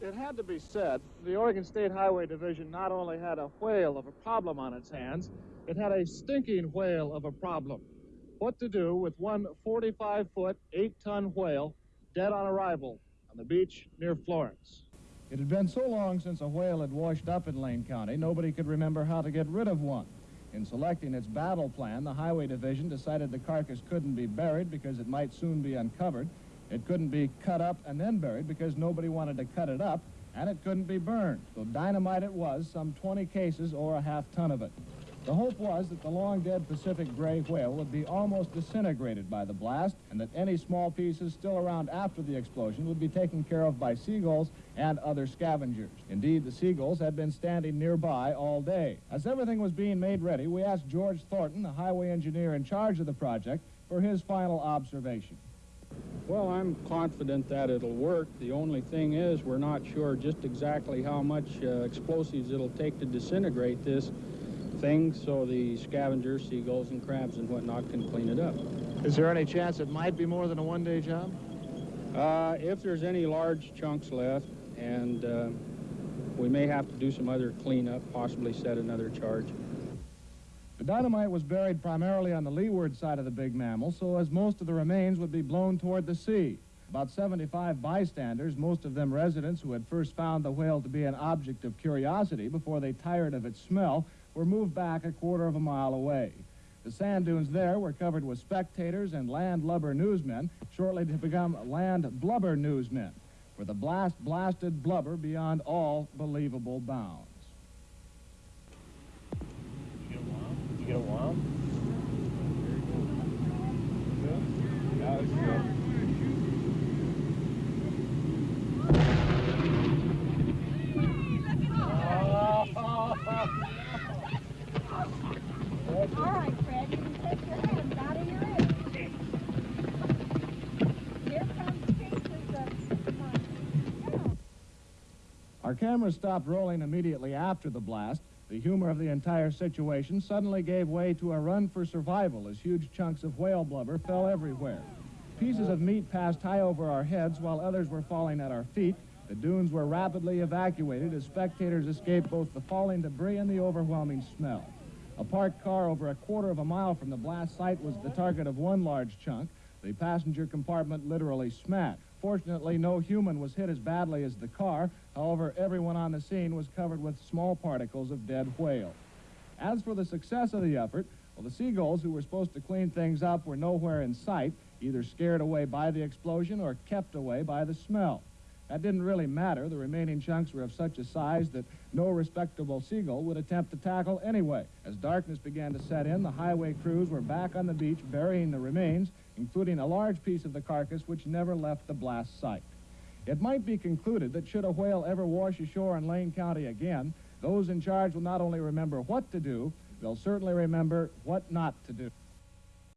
it had to be said, the Oregon State Highway Division not only had a whale of a problem on its hands, it had a stinking whale of a problem. What to do with one 45 foot, 8 ton whale dead on arrival on the beach near Florence? It had been so long since a whale had washed up in Lane County, nobody could remember how to get rid of one. In selecting its battle plan, the Highway Division decided the carcass couldn't be buried because it might soon be uncovered. It couldn't be cut up and then buried because nobody wanted to cut it up, and it couldn't be burned. So dynamite it was, some 20 cases or a half ton of it. The hope was that the long-dead Pacific gray whale would be almost disintegrated by the blast and that any small pieces still around after the explosion would be taken care of by seagulls and other scavengers. Indeed, the seagulls had been standing nearby all day. As everything was being made ready, we asked George Thornton, the highway engineer in charge of the project, for his final observation. Well, I'm confident that it'll work. The only thing is we're not sure just exactly how much uh, explosives it'll take to disintegrate this thing so the scavengers, seagulls and crabs and whatnot can clean it up. Is there any chance it might be more than a one-day job? Uh, if there's any large chunks left, and uh, we may have to do some other cleanup, possibly set another charge. The dynamite was buried primarily on the leeward side of the big mammal, so as most of the remains would be blown toward the sea. About 75 bystanders, most of them residents who had first found the whale to be an object of curiosity before they tired of its smell, were moved back a quarter of a mile away. The sand dunes there were covered with spectators and land lubber newsmen, shortly to become land blubber newsmen, for the blast blasted blubber beyond all believable bounds. Our cameras stopped rolling immediately after the blast. The humor of the entire situation suddenly gave way to a run for survival as huge chunks of whale blubber fell everywhere. Pieces of meat passed high over our heads while others were falling at our feet. The dunes were rapidly evacuated as spectators escaped both the falling debris and the overwhelming smell. A parked car over a quarter of a mile from the blast site was the target of one large chunk. The passenger compartment literally smashed. Fortunately, no human was hit as badly as the car. However, everyone on the scene was covered with small particles of dead whale. As for the success of the effort, well, the seagulls who were supposed to clean things up were nowhere in sight, either scared away by the explosion or kept away by the smell. That didn't really matter. The remaining chunks were of such a size that no respectable seagull would attempt to tackle anyway. As darkness began to set in, the highway crews were back on the beach burying the remains, including a large piece of the carcass which never left the blast site. It might be concluded that should a whale ever wash ashore in Lane County again, those in charge will not only remember what to do, they'll certainly remember what not to do.